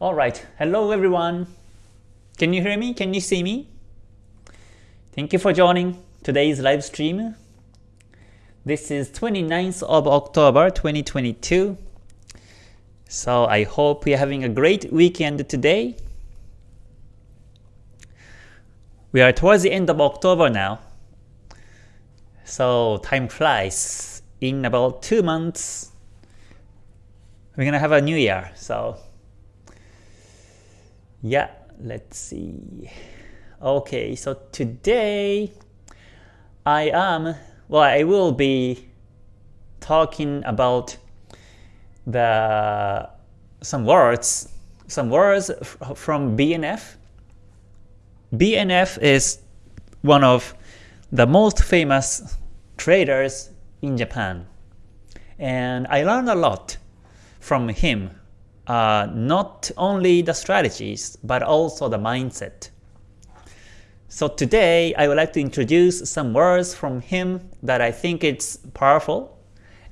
Alright, hello everyone. Can you hear me? Can you see me? Thank you for joining today's live stream. This is 29th of October 2022. So I hope you're having a great weekend today. We are towards the end of October now. So time flies. In about two months, we're gonna have a new year. So yeah, let's see. Okay, so today I am, well, I will be talking about the some words, some words from BNF. BNF is one of the most famous traders in Japan. And I learned a lot from him, uh, not only the strategies, but also the mindset. So today, I would like to introduce some words from him that I think it's powerful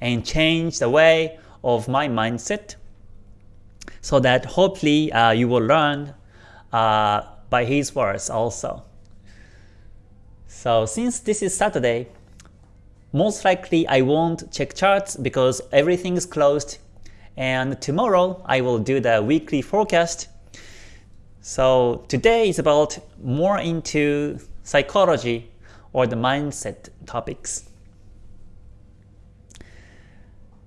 and change the way of my mindset so that hopefully uh, you will learn uh, by his words also. So since this is Saturday, most likely I won't check charts because everything is closed and tomorrow I will do the weekly forecast. So today is about more into psychology or the mindset topics.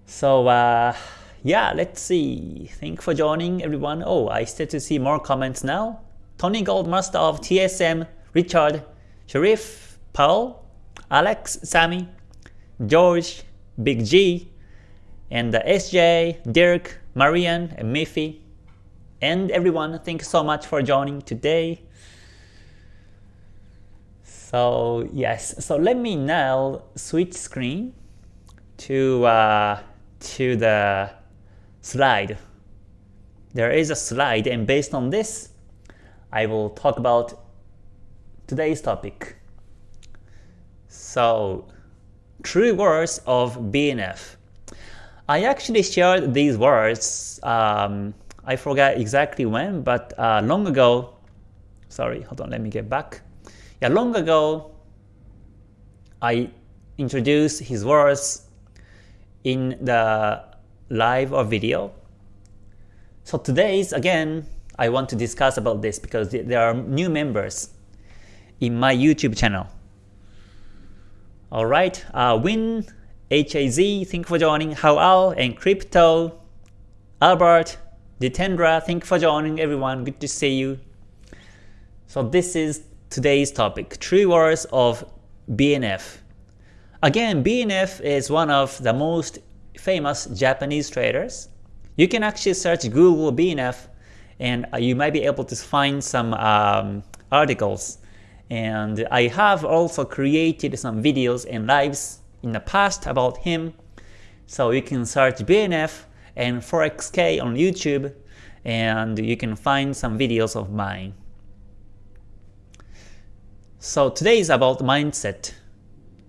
So uh, yeah, let's see. Thank for joining everyone. Oh, I start to see more comments now. Tony Goldmaster of TSM, Richard, Sharif, Paul, Alex, Sammy, George, Big G, and uh, SJ, Dirk, Marian, and Miffy, and everyone. Thank you so much for joining today. So yes, so let me now switch screen to uh, to the slide. There is a slide, and based on this, I will talk about today's topic. So, true words of BNF. I actually shared these words, um, I forgot exactly when, but uh, long ago, sorry, hold on, let me get back. Yeah, long ago, I introduced his words in the live or video. So today's again, I want to discuss about this because there are new members in my YouTube channel. Alright, uh, Win, HAZ, thank you for joining, Hao and Crypto, Albert, Ditendra, thank you for joining everyone, good to see you. So this is today's topic, true words of BNF. Again, BNF is one of the most famous Japanese traders. You can actually search Google BNF and you might be able to find some um, articles. And I have also created some videos and lives in the past about him. So you can search BNF and ForexK on YouTube and you can find some videos of mine. So today is about mindset.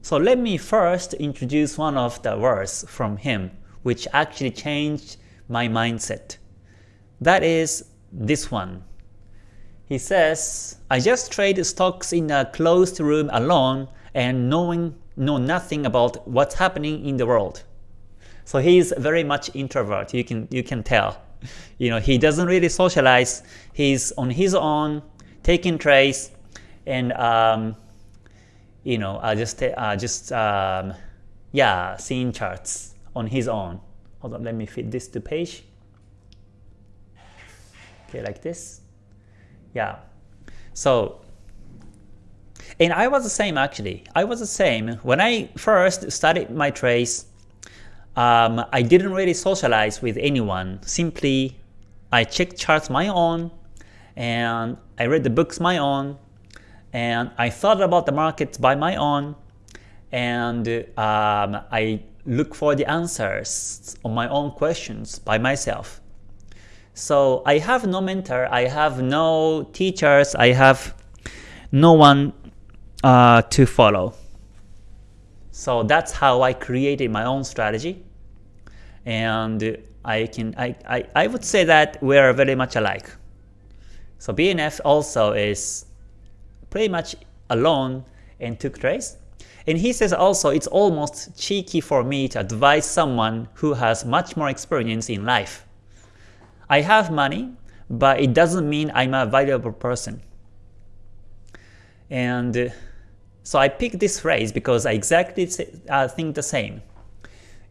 So let me first introduce one of the words from him, which actually changed my mindset. That is this one. He says, I just trade stocks in a closed room alone and knowing know nothing about what's happening in the world. So he's very much introvert, you can you can tell. You know, he doesn't really socialize, he's on his own, taking trades, and um, you know, uh, just uh, just um, yeah, seeing charts on his own. Hold on, let me fit this to page. Okay, like this. Yeah. So, and I was the same actually. I was the same when I first started my trades. Um, I didn't really socialize with anyone. Simply, I checked charts my own, and I read the books my own, and I thought about the markets by my own and um, I look for the answers on my own questions by myself. So I have no mentor, I have no teachers, I have no one uh, to follow. So that's how I created my own strategy. and I can I, I, I would say that we are very much alike. So BNF also is pretty much alone and took trades. And he says also it's almost cheeky for me to advise someone who has much more experience in life. I have money, but it doesn't mean I'm a valuable person. And so I picked this phrase because I exactly uh, think the same.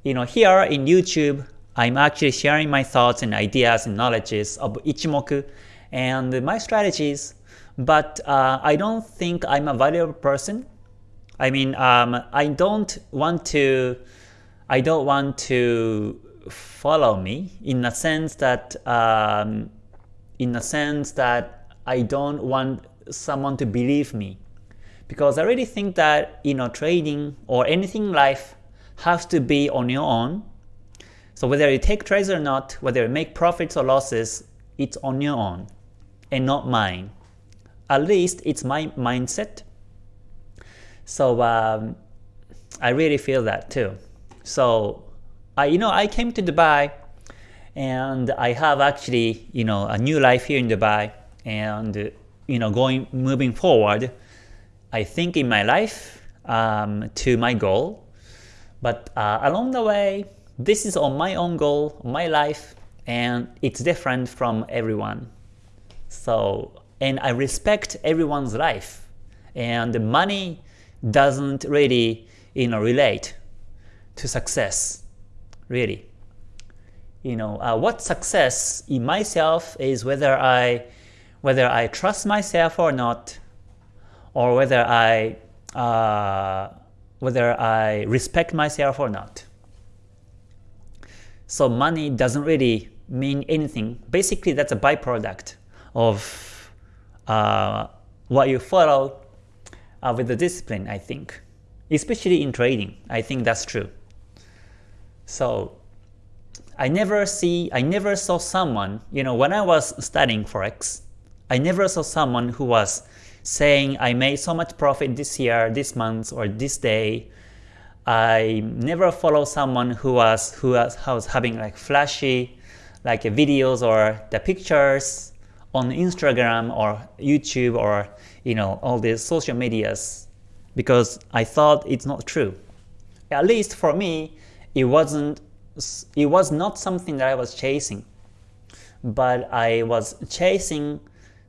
You know, here in YouTube, I'm actually sharing my thoughts and ideas and knowledges of Ichimoku and my strategies, but uh, I don't think I'm a valuable person. I mean, um, I don't want to, I don't want to follow me in the sense that, um, in the sense that I don't want someone to believe me, because I really think that you know trading or anything in life has to be on your own. So whether you take trades or not, whether you make profits or losses, it's on your own and not mine. At least it's my mindset. So um, I really feel that too. So I, you know, I came to Dubai and I have actually, you know, a new life here in Dubai and, you know, going, moving forward, I think in my life um, to my goal. But uh, along the way, this is on my own goal, my life, and it's different from everyone. So, and I respect everyone's life. And money doesn't really, you know, relate to success, really. You know, uh, what success in myself is whether I, whether I trust myself or not, or whether I, uh, whether I respect myself or not. So money doesn't really mean anything. Basically, that's a byproduct of uh, what you follow uh, with the discipline, I think. Especially in trading, I think that's true. So I never see, I never saw someone, you know, when I was studying Forex, I never saw someone who was saying I made so much profit this year, this month, or this day. I never follow someone who was who was, who was having like flashy like videos or the pictures on Instagram or YouTube or you know all these social medias because I thought it's not true. At least for me, it wasn't it was not something that I was chasing, but I was chasing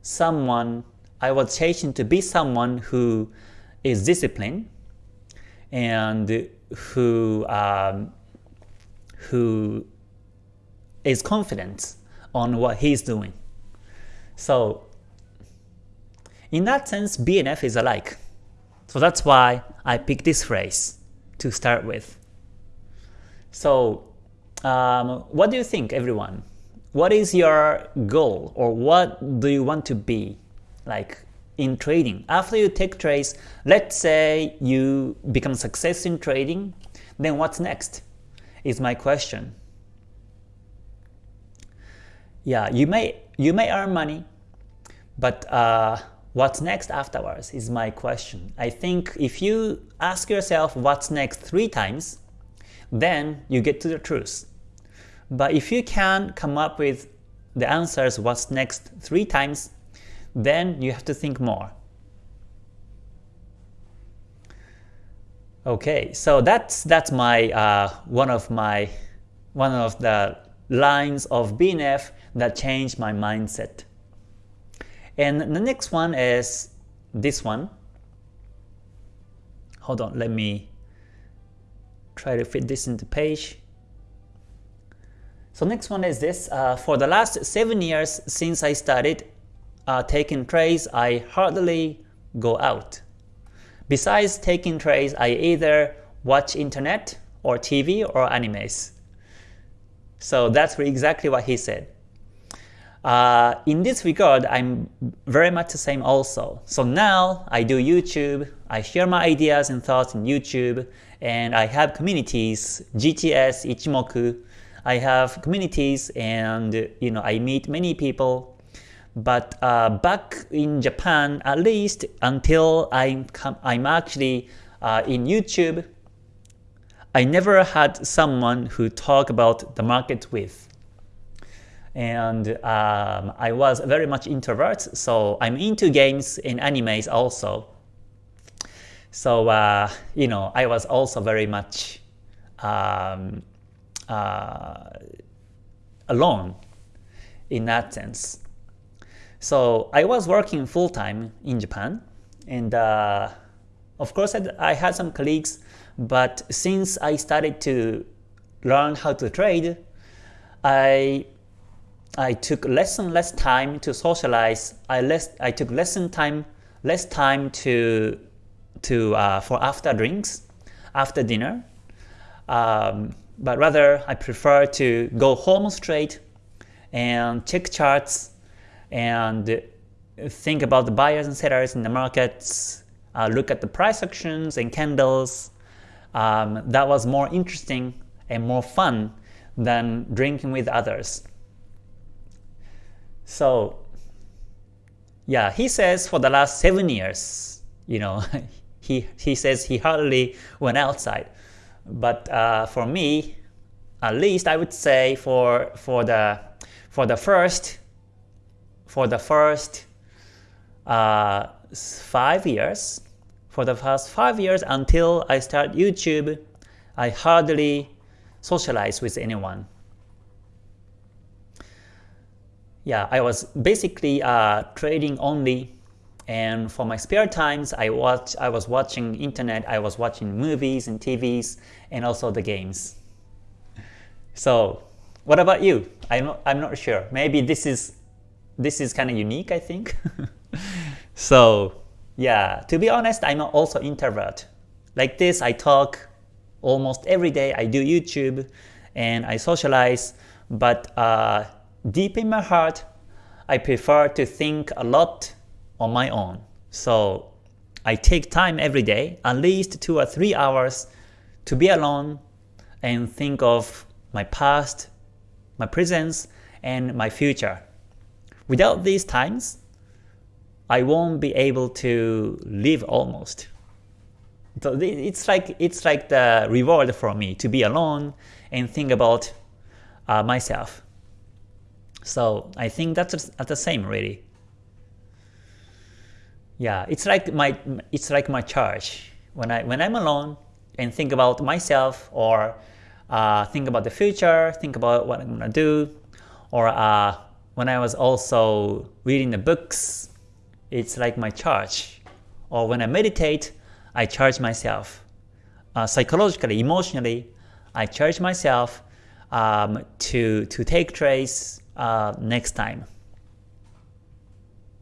someone. I was chasing to be someone who is disciplined and who um, who is confident on what he's doing. So in that sense, BNF is alike. So that's why I picked this phrase to start with. So um, what do you think everyone? What is your goal or what do you want to be like in trading? After you take trades, let's say you become success in trading, then what's next is my question. Yeah, you may you may earn money, but uh, what's next afterwards is my question. I think if you ask yourself what's next three times, then you get to the truth. But if you can come up with the answers what's next three times, then you have to think more. Okay, so that's that's my uh, one of my one of the lines of BNF that changed my mindset. And the next one is this one. Hold on, let me try to fit this into page. So next one is this. Uh, for the last 7 years since I started taking trades, I hardly go out. Besides taking trades, I either watch internet or TV or animes. So that's exactly what he said. Uh, in this regard, I'm very much the same also. So now I do YouTube, I share my ideas and thoughts in YouTube, and I have communities, KTS, Ichimoku. I have communities and you know I meet many people. But uh, back in Japan, at least until I'm, I'm actually uh, in YouTube, I never had someone who talk about the market with. And um, I was very much introvert, so I'm into games and animes also. So, uh, you know, I was also very much um, uh, alone in that sense. So I was working full-time in Japan, and uh, of course I had some colleagues but since I started to learn how to trade, I I took less and less time to socialize. I less I took less and time less time to to uh, for after drinks, after dinner. Um, but rather I prefer to go home straight and check charts and think about the buyers and sellers in the markets, uh, look at the price actions and candles, um, that was more interesting and more fun than drinking with others. So yeah, he says for the last seven years, you know, he, he says he hardly went outside. But uh, for me, at least I would say for for the for the first for the first uh, five years, for the first 5 years until I start YouTube, I hardly socialize with anyone. Yeah, I was basically uh, trading only and for my spare times I watch I was watching internet, I was watching movies and TVs and also the games. So what about you? I'm not, I'm not sure. Maybe this is this is kind of unique I think. so yeah, to be honest, I'm also introvert. Like this, I talk almost every day. I do YouTube and I socialize, but uh, deep in my heart, I prefer to think a lot on my own. So I take time every day, at least 2 or 3 hours, to be alone and think of my past, my present, and my future. Without these times, I won't be able to live almost. So it's like it's like the reward for me to be alone and think about uh, myself. So I think that's at the same really. Yeah, it's like my it's like my charge when I when I'm alone and think about myself or uh, think about the future, think about what I'm gonna do, or uh, when I was also reading the books it's like my charge. Or when I meditate, I charge myself. Uh, psychologically, emotionally, I charge myself um, to, to take trades uh, next time.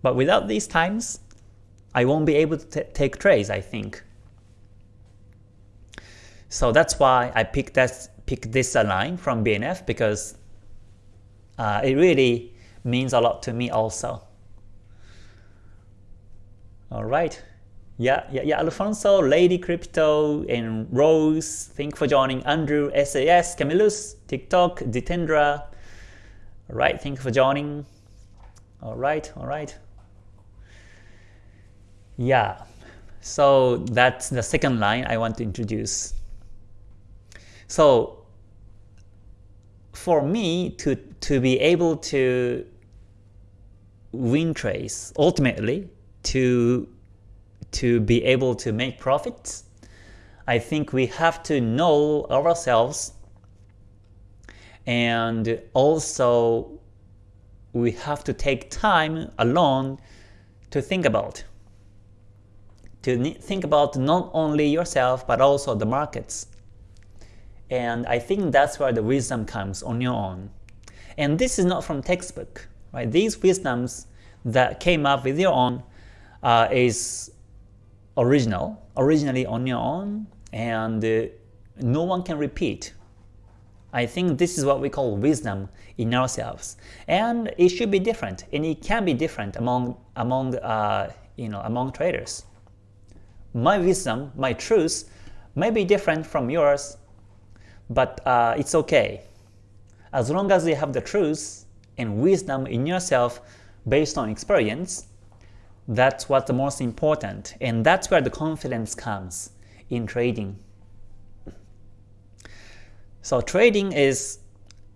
But without these times, I won't be able to take trades, I think. So that's why I picked, that, picked this line from BNF because uh, it really means a lot to me also. All right. Yeah, yeah, yeah. Alfonso, Lady Crypto, and Rose. Thank you for joining. Andrew, SAS, Camillus, TikTok, Ditendra. All right. Thank you for joining. All right. All right. Yeah. So that's the second line I want to introduce. So for me to to be able to win trades ultimately to, to be able to make profits, I think we have to know ourselves and also we have to take time alone to think about. To think about not only yourself but also the markets. And I think that's where the wisdom comes on your own. And this is not from textbook. Right? These wisdoms that came up with your own uh, is original, originally on your own, and uh, no one can repeat. I think this is what we call wisdom in ourselves, and it should be different, and it can be different among among uh, you know among traders. My wisdom, my truth, may be different from yours, but uh, it's okay. As long as you have the truth and wisdom in yourself based on experience, that's what's the most important, and that's where the confidence comes in trading. So trading is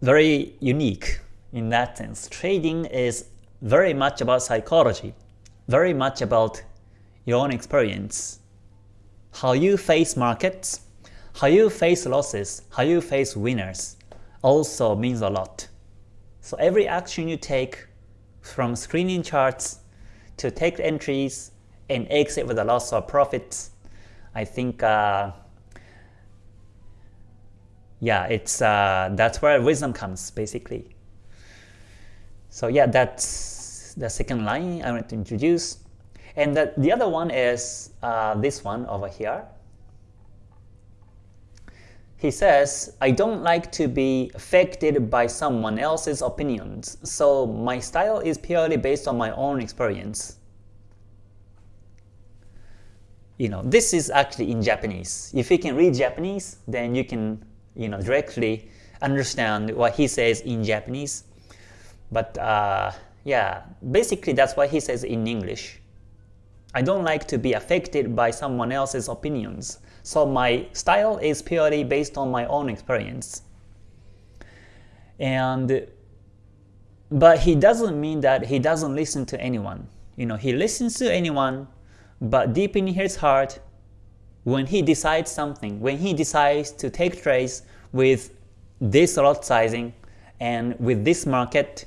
very unique in that sense. Trading is very much about psychology, very much about your own experience. How you face markets, how you face losses, how you face winners also means a lot. So every action you take from screening charts to take entries and exit with a loss or profits, I think uh, yeah, it's uh, that's where wisdom comes basically. So yeah, that's the second line I want to introduce. And the, the other one is uh, this one over here. He says, I don't like to be affected by someone else's opinions, so my style is purely based on my own experience. You know, this is actually in Japanese. If you can read Japanese, then you can you know, directly understand what he says in Japanese. But uh, yeah, basically that's what he says in English. I don't like to be affected by someone else's opinions. So my style is purely based on my own experience. And but he doesn't mean that he doesn't listen to anyone. You know, he listens to anyone, but deep in his heart, when he decides something, when he decides to take trades with this lot sizing and with this market,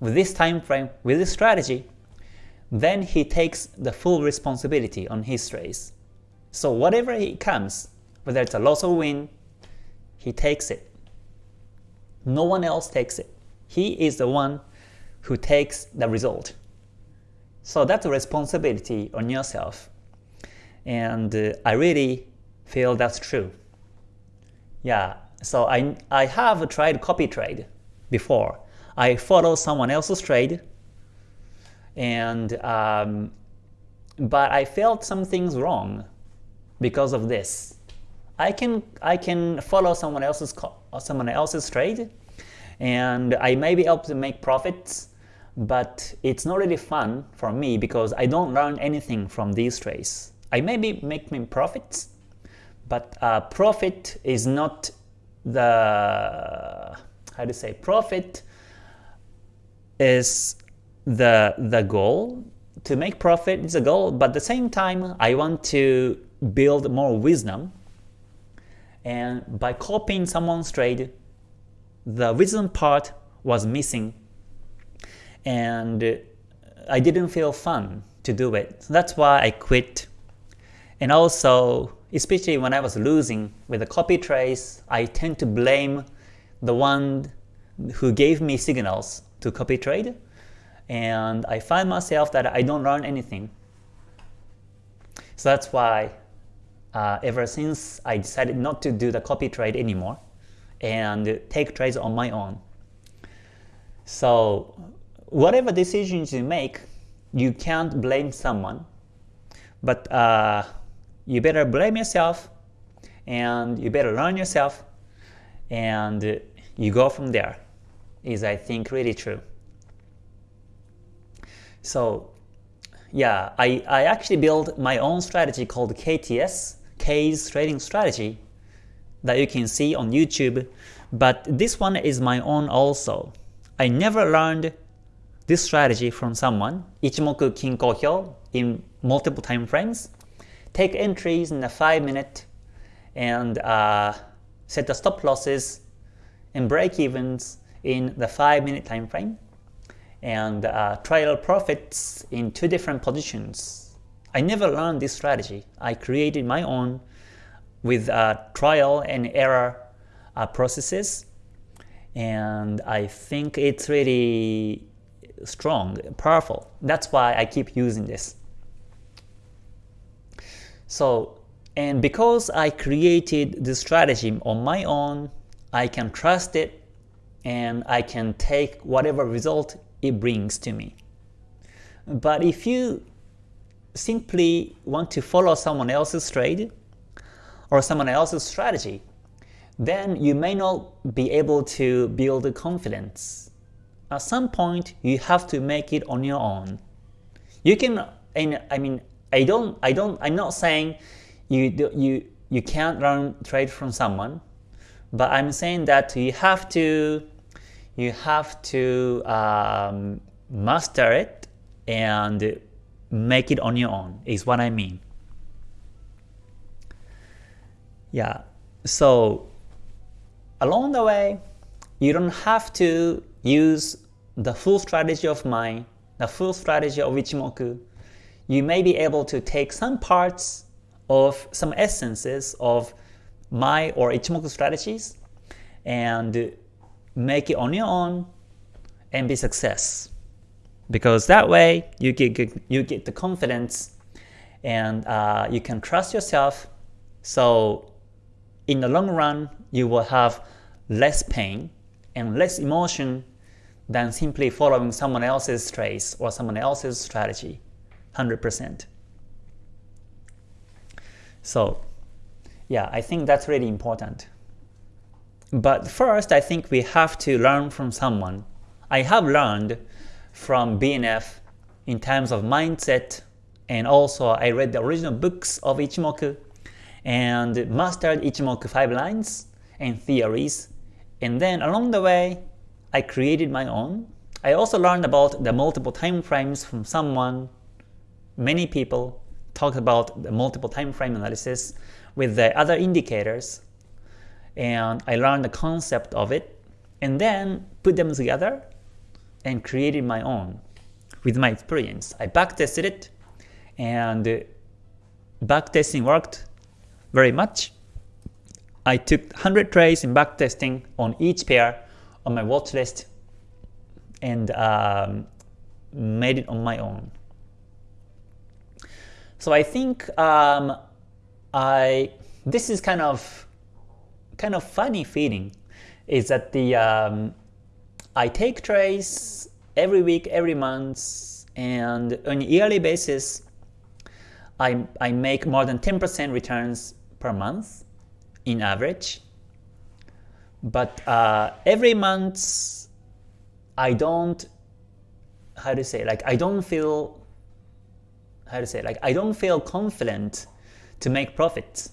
with this time frame, with this strategy, then he takes the full responsibility on his trades. So whatever he comes, whether it's a loss or win, he takes it. No one else takes it. He is the one who takes the result. So that's a responsibility on yourself. And uh, I really feel that's true. Yeah, so I, I have tried copy trade before. I follow someone else's trade, and um, but I felt something's wrong because of this. I can I can follow someone else's someone else's trade, and I may be able to make profits, but it's not really fun for me because I don't learn anything from these trades. I may be making profits, but uh, profit is not the how to say profit is the the goal to make profit is a goal but at the same time I want to build more wisdom. And by copying someone's trade the wisdom part was missing. And I didn't feel fun to do it. So that's why I quit. And also especially when I was losing with the copy trades, I tend to blame the one who gave me signals to copy trade, and I find myself that I don't learn anything. So that's why uh, ever since I decided not to do the copy trade anymore and take trades on my own. So whatever decisions you make, you can't blame someone, but uh, you better blame yourself and you better learn yourself and you go from there is I think really true. So yeah, I, I actually built my own strategy called KTS, K's Trading Strategy, that you can see on YouTube, but this one is my own also. I never learned this strategy from someone, Ichimoku Kinko Hyo, in multiple time frames take entries in a 5 minute and uh, set the stop losses and break evens in the 5 minute time frame and uh, trial profits in two different positions. I never learned this strategy. I created my own with uh, trial and error uh, processes and I think it's really strong, powerful. That's why I keep using this. So, and because I created the strategy on my own, I can trust it and I can take whatever result it brings to me. But if you simply want to follow someone else's trade or someone else's strategy, then you may not be able to build confidence. At some point, you have to make it on your own. You can, and I mean, I don't, I don't, I'm not saying you, you, you can't learn trade from someone, but I'm saying that you have to you have to um, master it and make it on your own is what I mean. Yeah, so along the way, you don't have to use the full strategy of mine, the full strategy of Ichimoku. You may be able to take some parts of some essences of my or Ichimoku strategies and make it on your own and be success. Because that way you get, you get the confidence and uh, you can trust yourself. So in the long run, you will have less pain and less emotion than simply following someone else's trace or someone else's strategy, 100%. So yeah, I think that's really important. But first, I think we have to learn from someone. I have learned from BNF in terms of mindset, and also I read the original books of Ichimoku and mastered Ichimoku 5 lines and theories. And then along the way, I created my own. I also learned about the multiple time frames from someone. Many people talked about the multiple time frame analysis with the other indicators and I learned the concept of it and then put them together and created my own with my experience. I backtested it and backtesting worked very much. I took 100 trades in backtesting on each pair on my watch list and um, made it on my own. So I think um, I this is kind of kind of funny feeling is that the um, I take trades every week, every month, and on a yearly basis, I, I make more than 10% returns per month in average. But uh, every month, I don't, how to say, like I don't feel, how to say, like I don't feel confident to make profits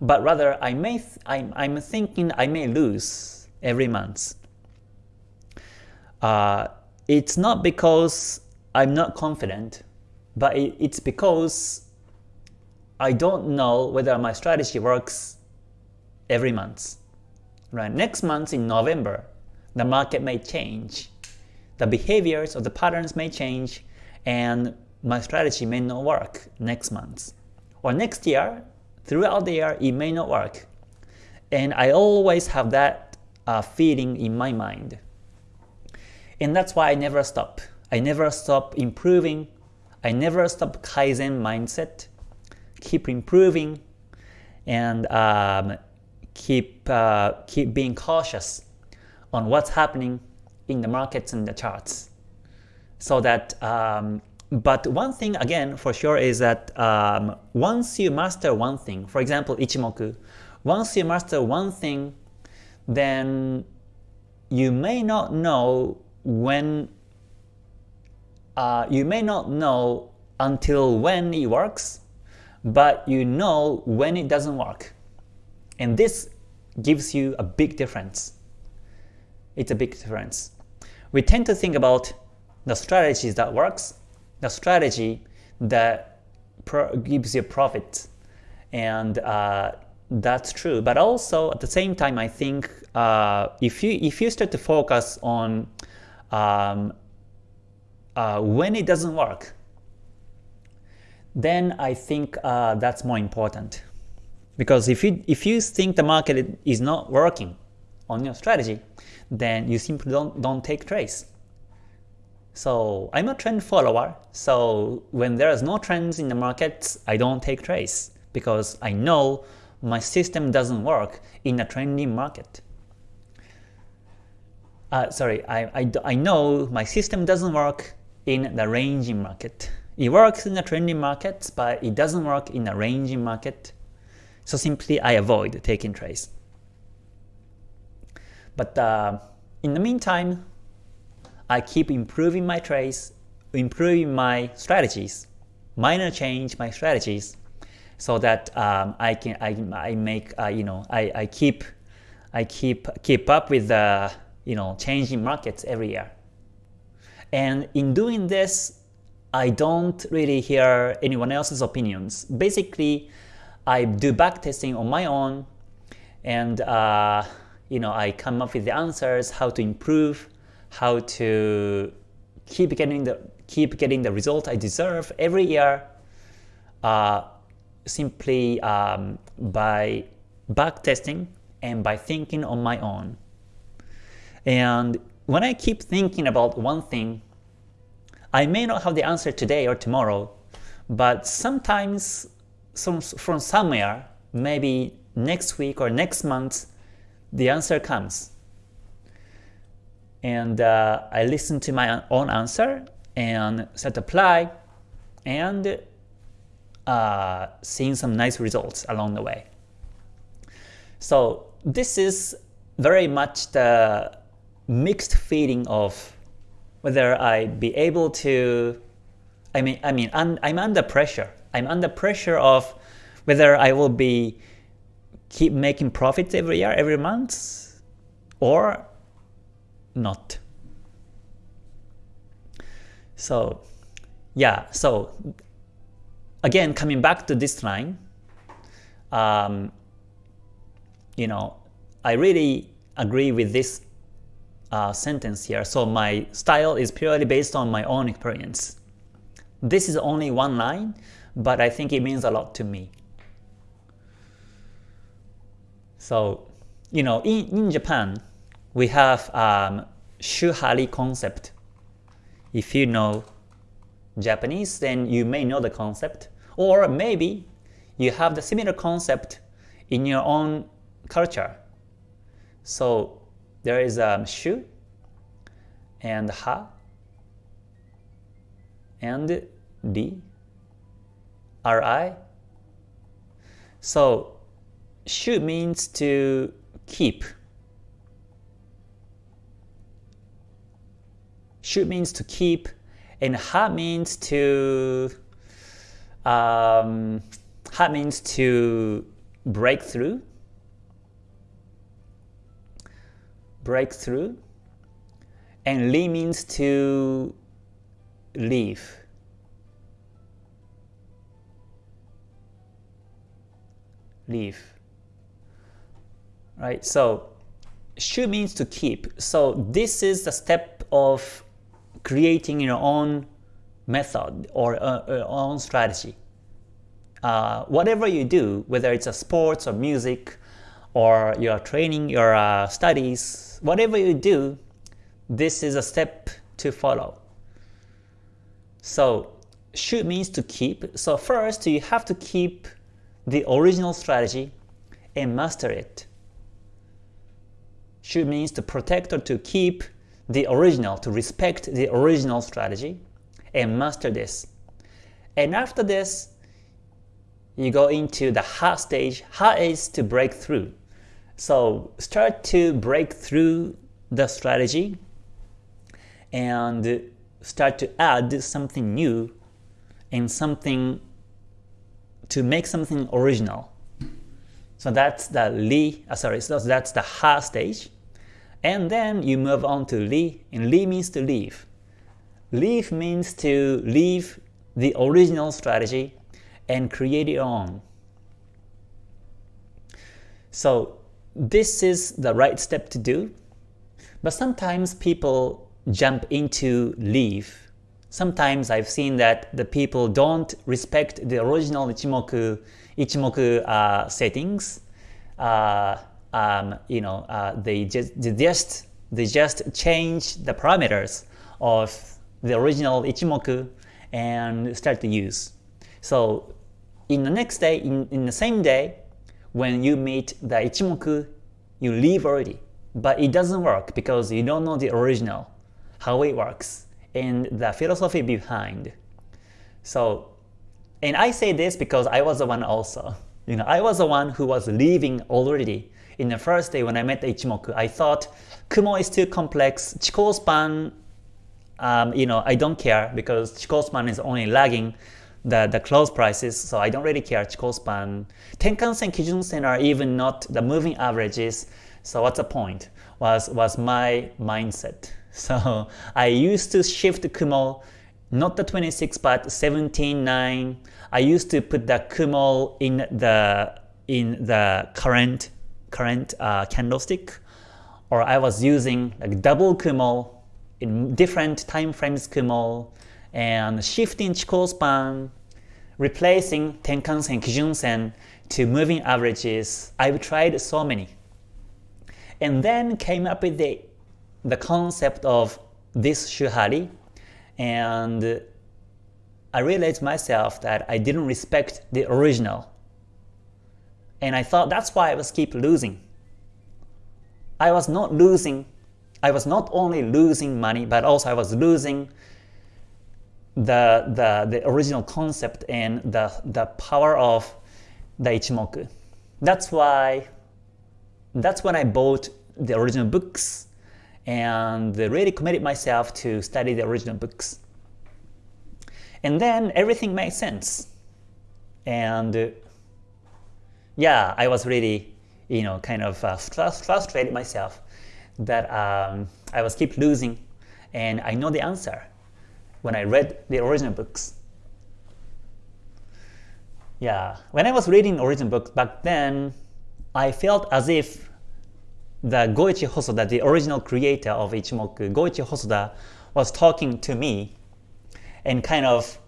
but rather I may I'm, I'm thinking I may lose every month. Uh, it's not because I'm not confident, but it, it's because I don't know whether my strategy works every month. Right? Next month in November, the market may change. The behaviors or the patterns may change and my strategy may not work next month. Or next year, throughout the year it may not work. And I always have that uh, feeling in my mind. And that's why I never stop. I never stop improving. I never stop Kaizen mindset. Keep improving and um, keep, uh, keep being cautious on what's happening in the markets and the charts so that um, but one thing again for sure is that um, once you master one thing, for example Ichimoku, once you master one thing, then you may not know when uh, you may not know until when it works, but you know when it doesn't work. And this gives you a big difference. It's a big difference. We tend to think about the strategies that works the strategy that gives you profit. And uh, that's true. But also at the same time, I think uh, if you if you start to focus on um, uh, when it doesn't work, then I think uh, that's more important. Because if you if you think the market is not working on your strategy, then you simply don't don't take trades. So I'm a trend follower, so when there is no trends in the markets, I don't take trades because I know my system doesn't work in a trending market. Uh, sorry, I, I, I know my system doesn't work in the ranging market. It works in the trending market, but it doesn't work in the ranging market. So simply I avoid taking trades. But uh, in the meantime, I keep improving my trades, improving my strategies, minor change my strategies, so that um, I can I, I make uh, you know I, I keep I keep keep up with the you know changing markets every year. And in doing this, I don't really hear anyone else's opinions. Basically, I do backtesting on my own, and uh, you know I come up with the answers, how to improve, how to keep getting the keep getting the result I deserve every year, uh, simply um, by backtesting and by thinking on my own. And when I keep thinking about one thing, I may not have the answer today or tomorrow, but sometimes some, from somewhere, maybe next week or next month, the answer comes. And uh, I listen to my own answer and set apply and uh, seeing some nice results along the way. So this is very much the mixed feeling of whether I be able to I mean I mean I'm, I'm under pressure I'm under pressure of whether I will be keep making profits every year, every month, or not. So yeah, so again, coming back to this line, um, you know, I really agree with this uh, sentence here. So my style is purely based on my own experience. This is only one line, but I think it means a lot to me. So, you know, in, in Japan, we have um, Shuhari concept. If you know Japanese, then you may know the concept. Or maybe you have the similar concept in your own culture. So there is um, shu and ha and di ri. So shu means to keep. Shu means to keep, and ha means to um, ha means to break through. Break through, and li means to leave. leave. Right, so shu means to keep. So this is the step of creating your own method or uh, uh, own strategy. Uh, whatever you do, whether it's a sports or music, or your training, your uh, studies, whatever you do, this is a step to follow. So shu means to keep. So first you have to keep the original strategy and master it. Shu means to protect or to keep the original, to respect the original strategy and master this. And after this, you go into the hard stage. Hard is to break through. So start to break through the strategy and start to add something new and something to make something original. So that's the li, uh, sorry, so that's the ha stage. And then you move on to li, and li means to leave. Leave means to leave the original strategy and create your own. So this is the right step to do, but sometimes people jump into leave sometimes I've seen that the people don't respect the original Ichimoku, Ichimoku uh, settings. Uh, um, you know, uh, they just they just they just change the parameters of the original Ichimoku and start to use. So in the next day, in, in the same day, when you meet the Ichimoku, you leave already. But it doesn't work because you don't know the original, how it works and the philosophy behind. So, and I say this because I was the one also. You know, I was the one who was leaving already. In the first day when I met the Ichimoku, I thought Kumo is too complex. Chikou span, um, you know, I don't care because Chikou span is only lagging the, the close prices, so I don't really care Chikou span. Tenkan-sen, Kijun-sen are even not the moving averages, So what's the point? Was was my mindset. So I used to shift Kumo, not the 26 but 17, 9. I used to put the Kumo in the in the current current uh, candlestick, or I was using like double Kumo in different time frames Kumo and shifting Chikou span, replacing Tenkan-sen, Kijun-sen to moving averages. I've tried so many. And then came up with the, the concept of this Shuhari and I realized myself that I didn't respect the original. And I thought that's why I was keep losing. I was not losing, I was not only losing money, but also I was losing the, the, the original concept and the, the power of the Ichimoku. That's why, that's when I bought the original books and really committed myself to study the original books. And then everything made sense. And yeah, I was really, you know, kind of uh, frustrated myself that um, I was keep losing and I know the answer when I read the original books. Yeah, when I was reading original books back then, I felt as if the Goichi Hosoda, the original creator of Ichimoku, Goichi Hosoda, was talking to me and kind of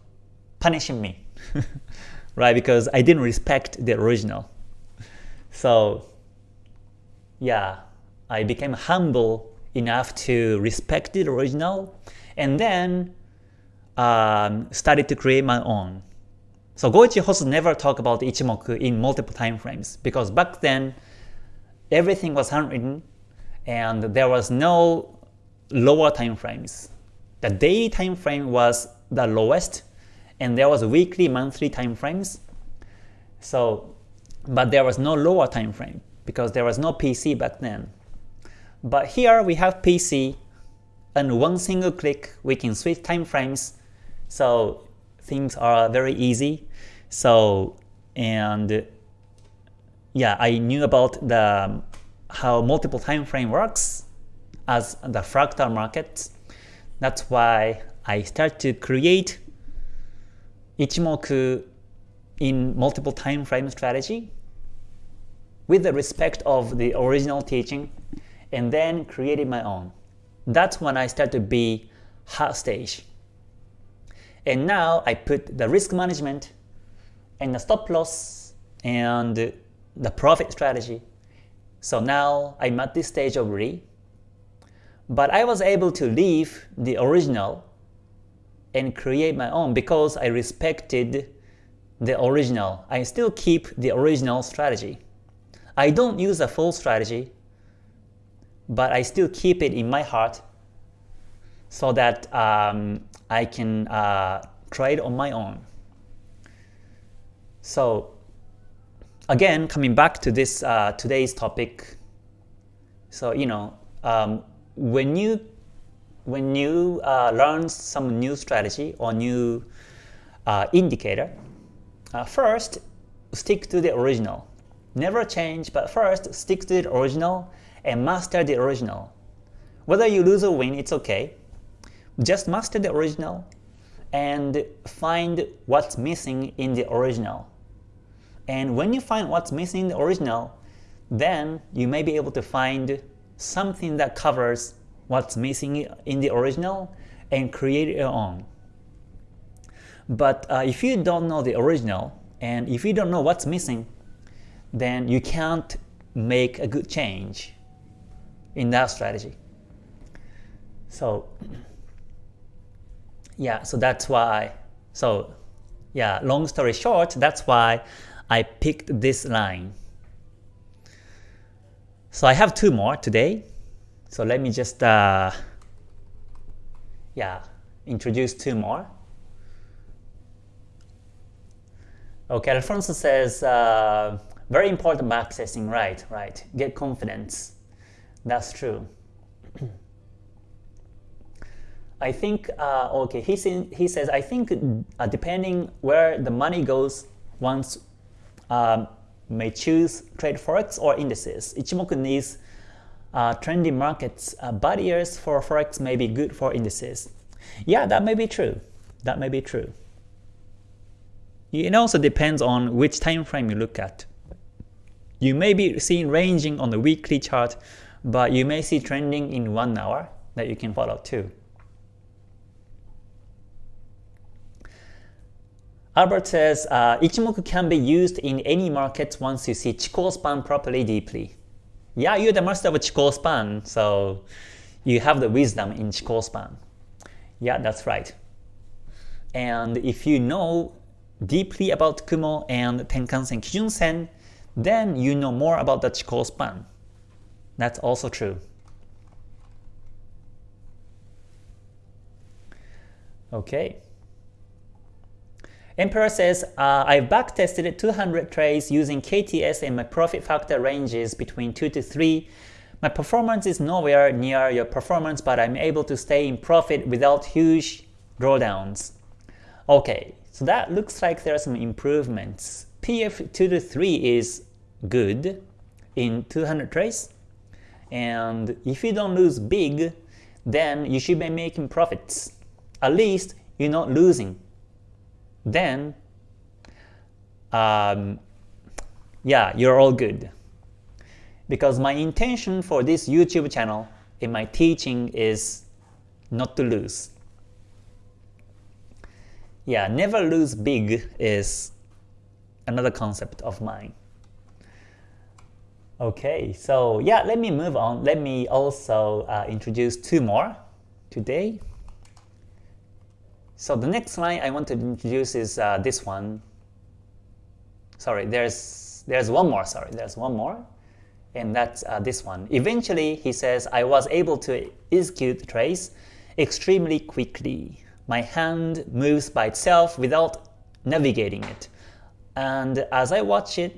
punishing me, right? Because I didn't respect the original. So yeah, I became humble enough to respect the original and then um, started to create my own. So Goichi Hosoda never talked about Ichimoku in multiple time frames because back then everything was handwritten and there was no lower time frames. The daily time frame was the lowest and there was weekly, monthly time frames. So, but there was no lower time frame because there was no PC back then. But here we have PC and one single click we can switch time frames so things are very easy. So and yeah, I knew about the how multiple time frame works as the fractal market. That's why I start to create Ichimoku in multiple time frame strategy with the respect of the original teaching and then created my own. That's when I start to be hot stage. And now I put the risk management and the stop loss and the profit strategy. So now I'm at this stage of RE. But I was able to leave the original and create my own because I respected the original. I still keep the original strategy. I don't use a full strategy, but I still keep it in my heart so that um, I can uh, it on my own. So again, coming back to this uh, today's topic, so you know, um, when you when you uh, learn some new strategy or new uh, indicator, uh, first stick to the original. Never change, but first stick to the original and master the original. Whether you lose or win, it's okay. Just master the original and find what's missing in the original. And when you find what's missing in the original, then you may be able to find something that covers what's missing in the original and create your own. But uh, if you don't know the original and if you don't know what's missing, then you can't make a good change in that strategy. So yeah, so that's why, so yeah, long story short, that's why I picked this line. So I have two more today. So let me just uh, yeah introduce two more. Okay, Alfonso says uh, very important accessing, right? Right. Get confidence. That's true. I think, uh, okay, he, he says, I think uh, depending where the money goes, once um, may choose trade forex or indices. Ichimoku needs uh, trendy markets, uh, bad years for forex may be good for indices. Yeah, that may be true. That may be true. It also depends on which time frame you look at. You may be seeing ranging on the weekly chart, but you may see trending in one hour that you can follow too. Albert says, uh, Ichimoku can be used in any market once you see Chikou span properly deeply. Yeah, you're the master of Chikou span, so you have the wisdom in Chikou span. Yeah, that's right. And if you know deeply about Kumo and Tenkan-sen, Kijun-sen, then you know more about the Chikou span. That's also true. Okay. Emperor says, uh, I've backtested 200 trades using KTS and my profit factor ranges between 2 to 3. My performance is nowhere near your performance, but I'm able to stay in profit without huge drawdowns. Okay, so that looks like there are some improvements. PF 2 to 3 is good in 200 trades. And if you don't lose big, then you should be making profits. At least you're not losing. Then, um, yeah, you're all good. Because my intention for this YouTube channel in my teaching is not to lose. Yeah, never lose big is another concept of mine. Okay, so yeah, let me move on. Let me also uh, introduce two more today. So the next line I want to introduce is uh, this one. Sorry, there's there's one more. Sorry, there's one more, and that's uh, this one. Eventually, he says, I was able to execute the trace extremely quickly. My hand moves by itself without navigating it. And as I watch it,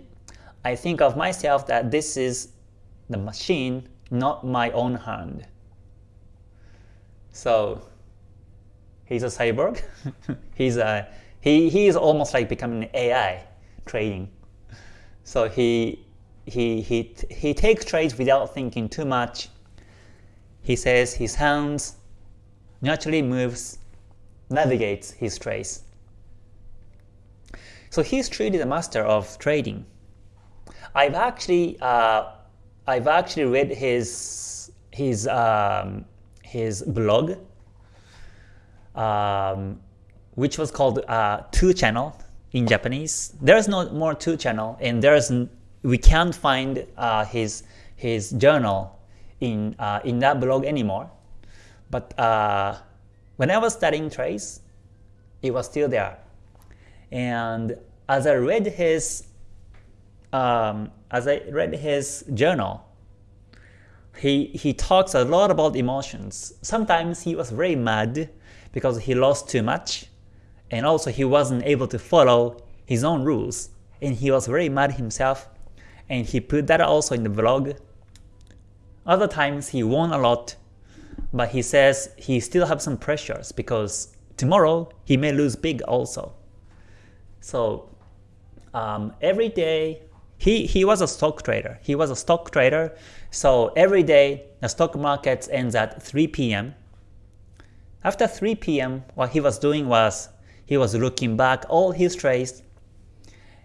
I think of myself that this is the machine, not my own hand. So he's a cyborg. he's a he he is almost like becoming an AI trading. So he he he he takes trades without thinking too much. He says his hands naturally moves, navigates his trades. So he's truly the master of trading. I've actually uh, I've actually read his his um, his blog, um, which was called uh, Two Channel in Japanese. There's no more Two Channel, and there's we can't find uh, his his journal in uh, in that blog anymore. But uh, when I was studying trades, it was still there. And as I read his um, as I read his journal, he, he talks a lot about emotions. Sometimes he was very mad because he lost too much, and also he wasn't able to follow his own rules, and he was very mad himself, and he put that also in the vlog. Other times he won a lot, but he says he still have some pressures because tomorrow he may lose big also. So um, every day he, he was a stock trader. He was a stock trader. So every day the stock market ends at 3 p.m. After 3 p.m., what he was doing was he was looking back all his trades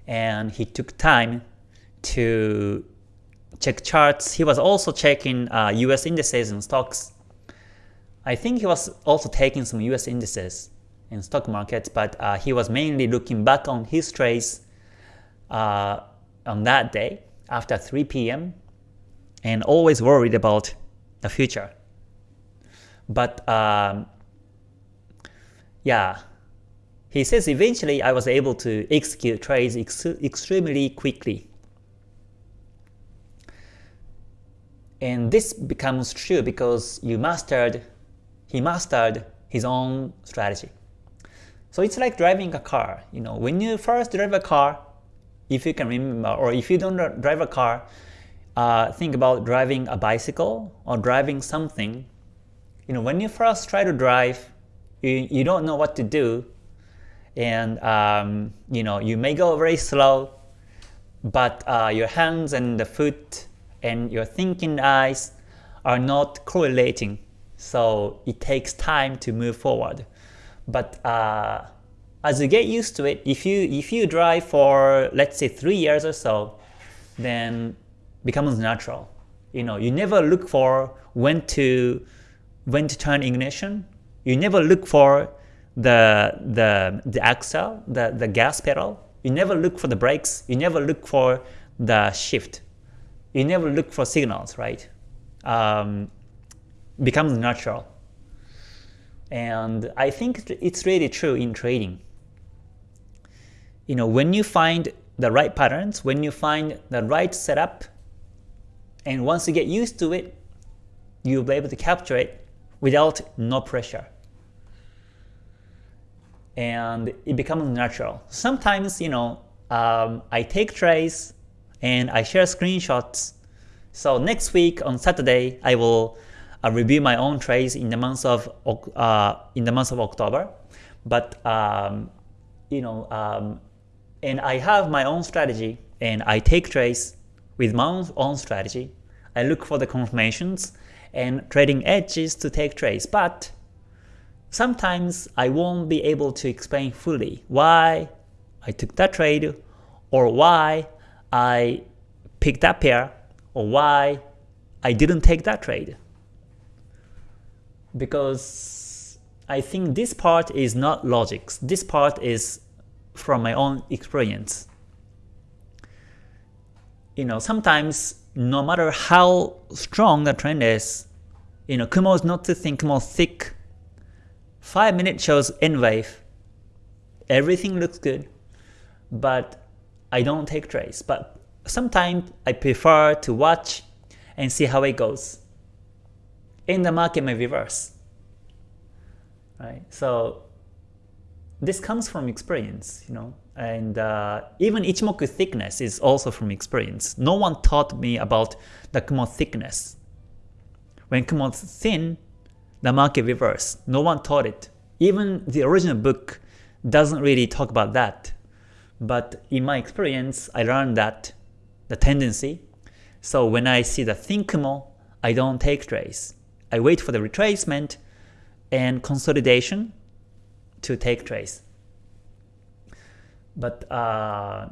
and he took time to check charts. He was also checking uh, US indices and stocks. I think he was also taking some US indices in stock markets, but uh, he was mainly looking back on his trades uh, on that day after 3 p.m. and always worried about the future. But um, yeah, he says eventually I was able to execute trades ex extremely quickly. And this becomes true because you mastered, he mastered his own strategy. So it's like driving a car. You know, when you first drive a car, if you can remember, or if you don't drive a car, uh, think about driving a bicycle or driving something. You know, when you first try to drive, you, you don't know what to do, and um, you know you may go very slow, but uh, your hands and the foot and your thinking eyes are not correlating, so it takes time to move forward. But uh, as you get used to it, if you if you drive for let's say three years or so, then becomes natural. You know, you never look for when to when to turn ignition. You never look for the the the axle, the the gas pedal. You never look for the brakes. You never look for the shift. You never look for signals, right? Um, becomes natural. And I think it's really true in trading. You know, when you find the right patterns, when you find the right setup, and once you get used to it, you'll be able to capture it without no pressure. And it becomes natural. Sometimes, you know, um, I take trades and I share screenshots. So next week on Saturday, I will uh, review my own trades in the month of uh, in the month of October. But um, you know, um, and I have my own strategy, and I take trades with my own strategy. I look for the confirmations and trading edges to take trades, but sometimes I won't be able to explain fully why I took that trade or why I picked that pair or why I didn't take that trade because I think this part is not logics. This part is from my own experience. You know, sometimes no matter how strong the trend is, you know, Kumo is not too thin, Kumo thick. 5 minutes shows N wave. Everything looks good, but I don't take trades. But sometimes I prefer to watch and see how it goes in the market may reverse. Right? So this comes from experience, you know, and uh, even Ichimoku thickness is also from experience. No one taught me about the Kumo thickness. When Kumo thin, the market reverse. No one taught it. Even the original book doesn't really talk about that. But in my experience, I learned that the tendency. So when I see the thin Kumo, I don't take trades. I wait for the retracement and consolidation to take trades. But uh,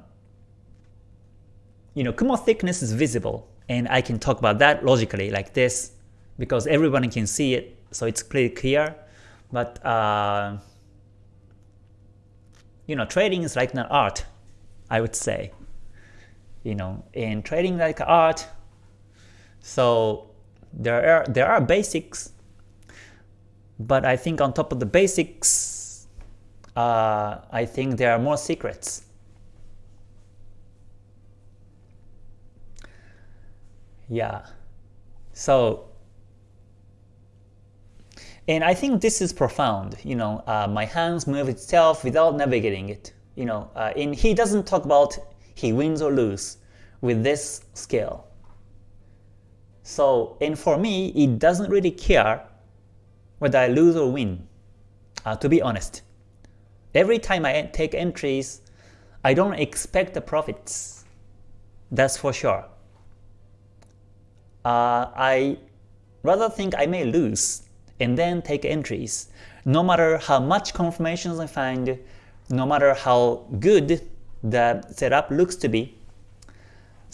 you know, Kumo thickness is visible, and I can talk about that logically like this because everyone can see it, so it's pretty clear. But uh, you know, trading is like an art, I would say. You know, in trading like art, so there are there are basics, but I think on top of the basics, uh, I think there are more secrets. Yeah, so and I think this is profound. You know, uh, my hands move itself without navigating it. You know, uh, and he doesn't talk about he wins or lose with this scale. So, and for me, it doesn't really care whether I lose or win, uh, to be honest. Every time I take entries, I don't expect the profits. That's for sure. Uh, I rather think I may lose and then take entries. No matter how much confirmations I find, no matter how good the setup looks to be,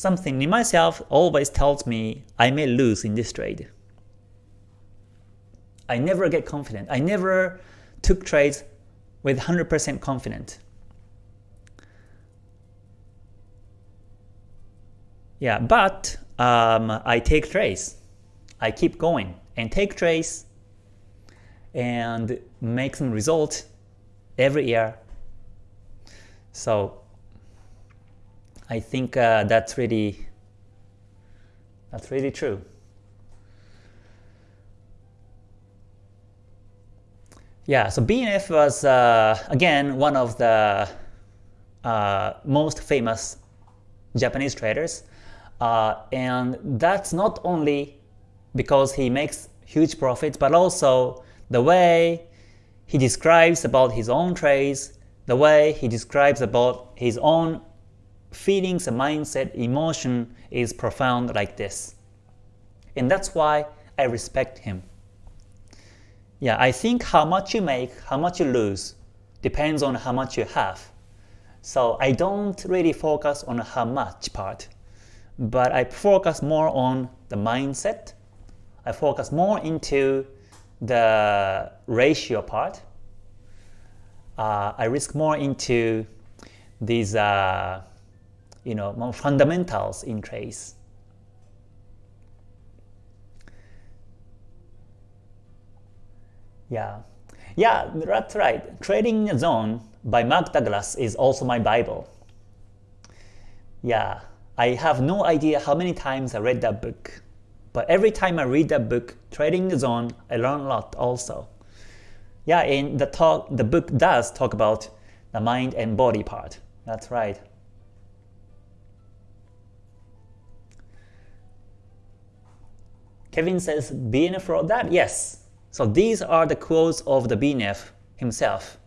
Something in myself always tells me I may lose in this trade. I never get confident. I never took trades with 100% confident. Yeah, but um, I take trades. I keep going and take trades and make some result every year. So I think uh, that's really that's really true. Yeah, so BNF was uh, again one of the uh, most famous Japanese traders, uh, and that's not only because he makes huge profits, but also the way he describes about his own trades, the way he describes about his own feelings, mindset, emotion is profound like this. And that's why I respect him. Yeah, I think how much you make, how much you lose, depends on how much you have. So I don't really focus on how much part, but I focus more on the mindset. I focus more into the ratio part. Uh, I risk more into these uh, you know more fundamentals in trades. Yeah, yeah, that's right. Trading Zone by Mark Douglas is also my Bible. Yeah, I have no idea how many times I read that book. But every time I read that book, Trading the Zone, I learn a lot also. Yeah, in the talk, the book does talk about the mind and body part. That's right. Kevin says, BNF wrote that? Yes. So these are the quotes of the BNF himself.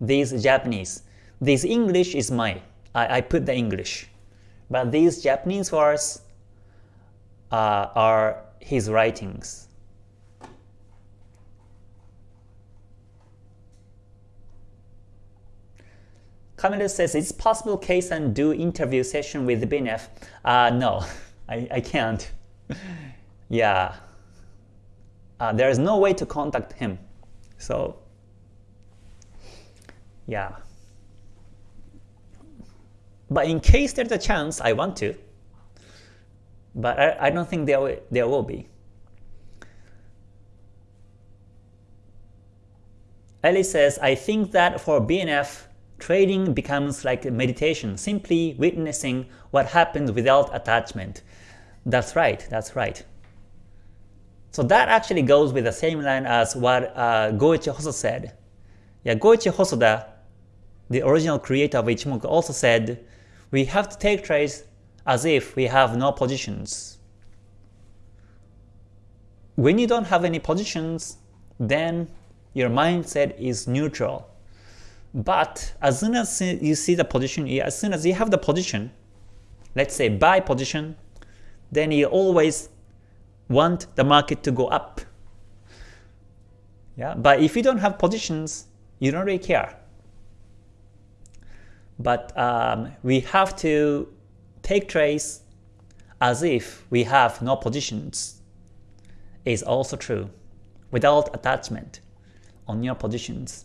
These Japanese. This English is my. I, I put the English. But these Japanese words uh, are his writings. Camille says, it's possible case and do interview session with BNF. Uh, no, I, I can't. yeah. Uh, there is no way to contact him. So, yeah. But in case there's a chance I want to, but I, I don't think there will, there will be. Ellie says, I think that for BNF, trading becomes like meditation, simply witnessing what happens without attachment. That's right, that's right. So that actually goes with the same line as what uh, Goichi Hosoda said. Yeah, Goichi Hosoda, the original creator of Ichimoku, also said, we have to take trades as if we have no positions. When you don't have any positions, then your mindset is neutral. But as soon as you see the position, as soon as you have the position, let's say buy position, then you always want the market to go up. Yeah, but if you don't have positions, you don't really care. But um, we have to take trades as if we have no positions is also true without attachment on your positions.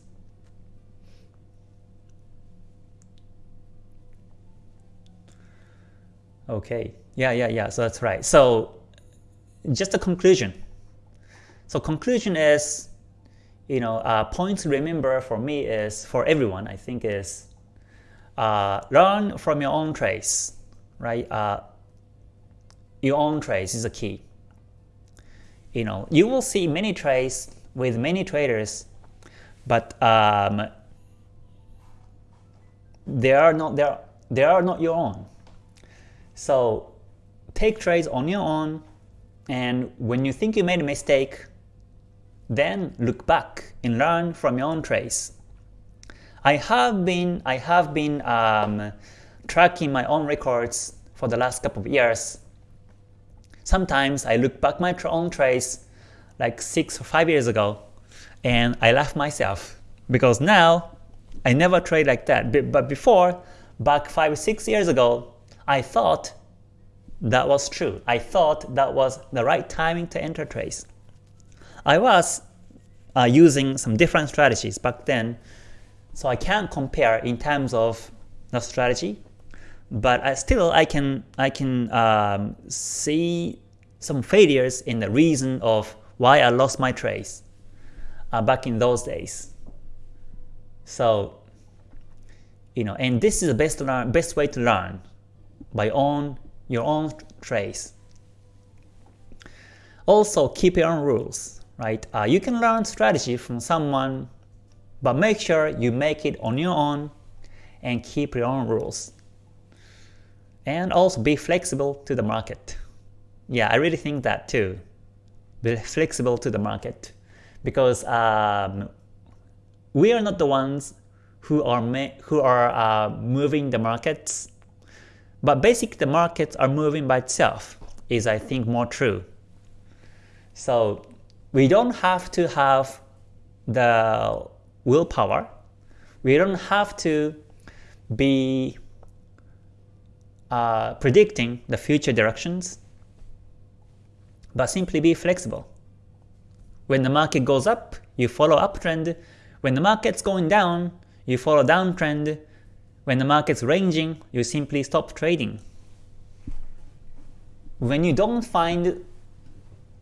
Okay, yeah, yeah, yeah, so that's right. So just a conclusion. So conclusion is, you know, uh, points to remember for me is, for everyone I think is, uh, learn from your own trades right? Uh, your own trades is a key. You know, you will see many trades with many traders, but um, they are not they are, they are not your own. So take trades on your own, and when you think you made a mistake, then look back and learn from your own trades. I have been I have been um, tracking my own records for the last couple of years. Sometimes I look back my own trades like 6 or 5 years ago and I laugh myself because now I never trade like that. But before, back 5 or 6 years ago, I thought that was true. I thought that was the right timing to enter trades. I was uh, using some different strategies back then, so I can't compare in terms of the strategy but I still I can I can um, see some failures in the reason of why I lost my trades uh, back in those days. So you know, and this is the best learn, best way to learn by own your own trades. Also, keep your own rules, right? Uh, you can learn strategy from someone, but make sure you make it on your own and keep your own rules and also be flexible to the market. Yeah, I really think that too. Be flexible to the market because um, we are not the ones who are who are uh, moving the markets, but basically the markets are moving by itself is I think more true. So we don't have to have the willpower. We don't have to be uh, predicting the future directions, but simply be flexible. When the market goes up, you follow uptrend. When the market's going down, you follow downtrend. When the market's ranging, you simply stop trading. When you don't find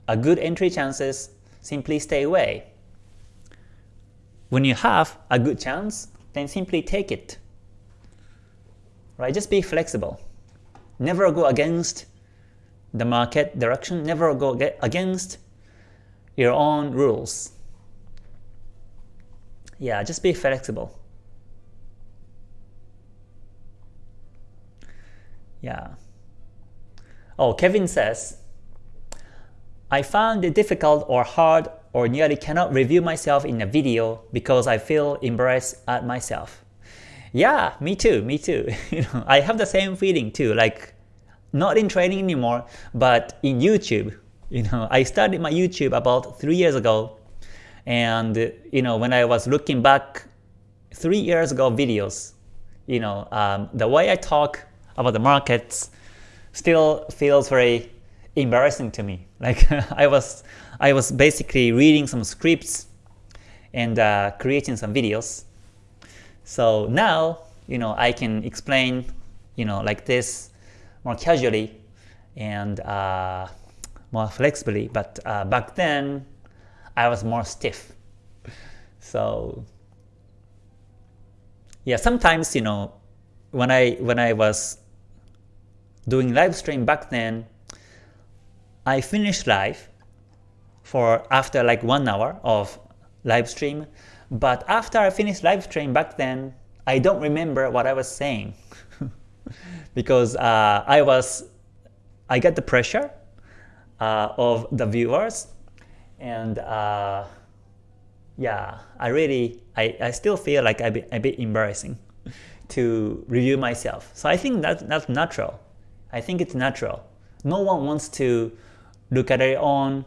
a good entry chances, simply stay away. When you have a good chance, then simply take it. Right? Just be flexible. Never go against the market direction, never go against your own rules. Yeah, just be flexible. Yeah. Oh, Kevin says, I found it difficult or hard or nearly cannot review myself in a video because I feel embarrassed at myself. Yeah, me too, me too. you know, I have the same feeling too, like not in training anymore, but in YouTube. You know, I started my YouTube about three years ago, and you know, when I was looking back three years ago videos, you know, um, the way I talk about the markets still feels very embarrassing to me. Like I was, I was basically reading some scripts and uh, creating some videos. So now, you know, I can explain, you know, like this more casually and uh, more flexibly. But uh, back then, I was more stiff. So yeah, sometimes you know when I when I was doing live stream back then, I finished live for after like one hour of live stream. But after I finished live stream back then, I don't remember what I was saying because uh, I was I got the pressure uh, of the viewers and uh, yeah I really I, I still feel like bit, a bit embarrassing to review myself. So I think that that's natural. I think it's natural. No one wants to look at your own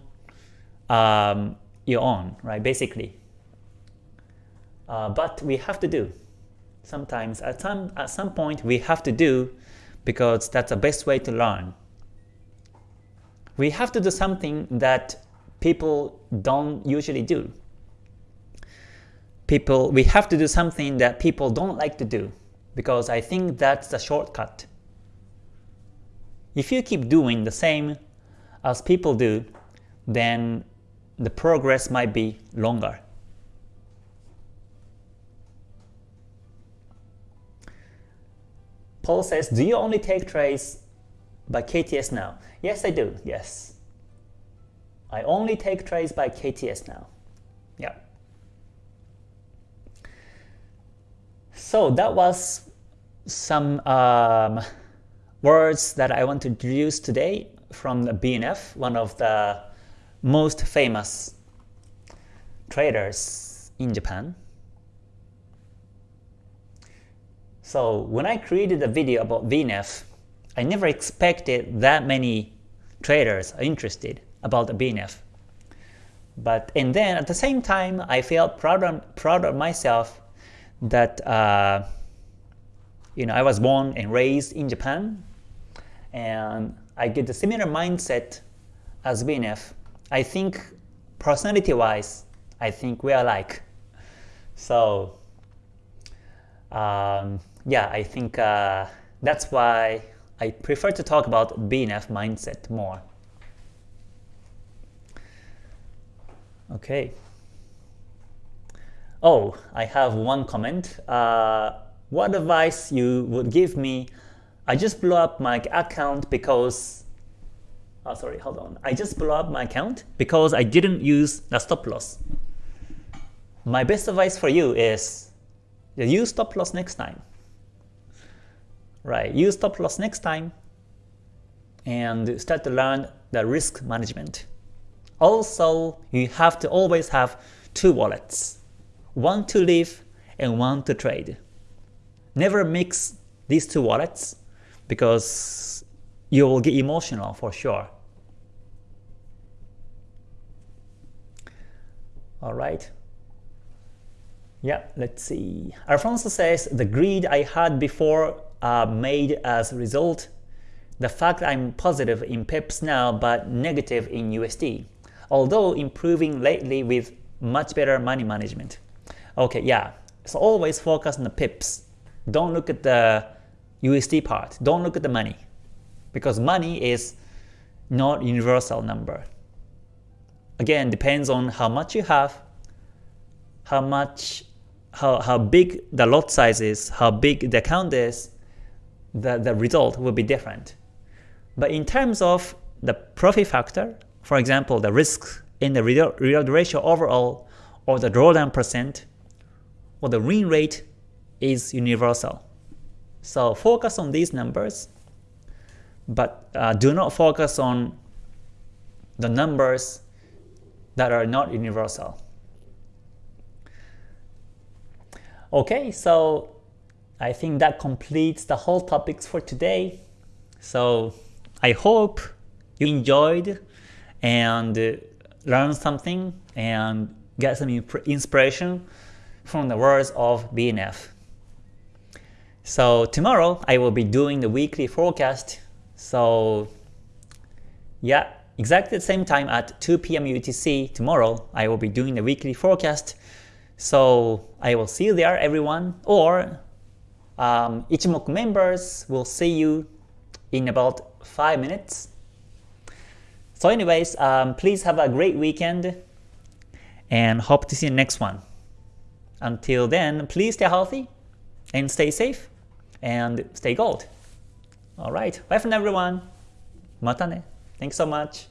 um, your own right basically. Uh, but we have to do sometimes at some at some point we have to do because that's the best way to learn. We have to do something that people don't usually do. People we have to do something that people don't like to do because I think that's the shortcut. If you keep doing the same as people do, then the progress might be longer. Paul says, do you only take trades by KTS now? Yes, I do. Yes. I only take trades by KTS now. Yeah. So that was some um, words that I want to introduce today from the BNF, one of the most famous traders in Japan. So when I created a video about BNF, I never expected that many traders are interested about the BNF. But and then at the same time, I felt proud of, proud of myself that uh, you know I was born and raised in Japan, and I get the similar mindset as BNF. I think personality-wise, I think we are alike. So um, yeah, I think uh, that's why I prefer to talk about BNF mindset more. Okay. Oh, I have one comment. Uh, what advice you would give me I just blew up my account because oh sorry hold on I just blew up my account because I didn't use the stop loss my best advice for you is use stop loss next time right use stop loss next time and start to learn the risk management also you have to always have two wallets one to live and one to trade never mix these two wallets because you will get emotional for sure. Alright. Yeah, let's see. Alfonso says, the greed I had before made as a result the fact I'm positive in PIPs now but negative in USD, although improving lately with much better money management. Okay, yeah, so always focus on the PIPs. Don't look at the USD part. Don't look at the money because money is not universal number. Again, depends on how much you have, how much, how, how big the lot size is, how big the account is, the, the result will be different. But in terms of the profit factor, for example, the risk in the reward ratio overall or the drawdown percent or the win rate is universal. So focus on these numbers, but uh, do not focus on the numbers that are not universal. Okay, so I think that completes the whole topics for today. So I hope you enjoyed and uh, learned something and get some inspiration from the words of BNF. So tomorrow I will be doing the weekly forecast. So yeah, exactly the same time at 2 p.m. UTC tomorrow I will be doing the weekly forecast. So I will see you there everyone or um, Ichimoku members will see you in about 5 minutes. So anyways, um, please have a great weekend and hope to see you next one. Until then, please stay healthy and stay safe and stay gold. Alright, bye from everyone. Mata ne. Thanks so much.